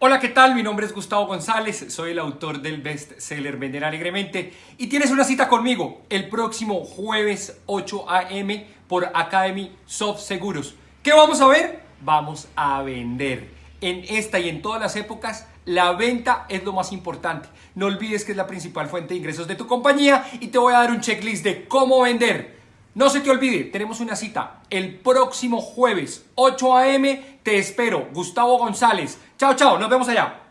Hola, ¿qué tal? Mi nombre es Gustavo González, soy el autor del bestseller Vender Alegremente y tienes una cita conmigo el próximo jueves 8 a.m. por Academy Soft Seguros. ¿Qué vamos a ver? Vamos a vender. En esta y en todas las épocas, la venta es lo más importante. No olvides que es la principal fuente de ingresos de tu compañía y te voy a dar un checklist de cómo vender. No se te olvide, tenemos una cita el próximo jueves 8 a.m. Te espero, Gustavo González. Chao, chao, nos vemos allá.